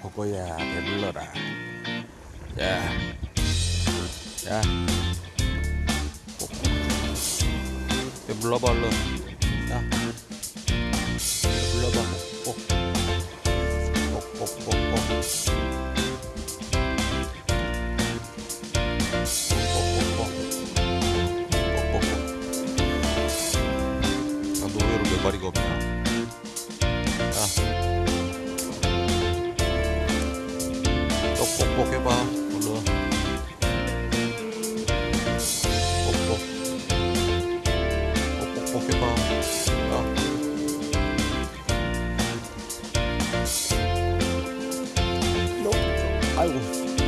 보고야 배불러라. 야, 야, 배불러봐 얼른. 야, 배불러봐. 꼭, 꼭, 꼭, 꼭, 꼭. 야너 왜 이렇게 몇 마리가 없냐 뻑뻑해봐 물로 뻑뻑 뻑뻑뻑해봐. 야. 아이고.